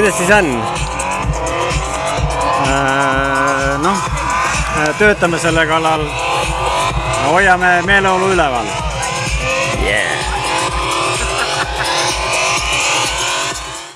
kuidas siis on äh,? noh äh,, töötame selle kallal, hoiame meeleolu üleval.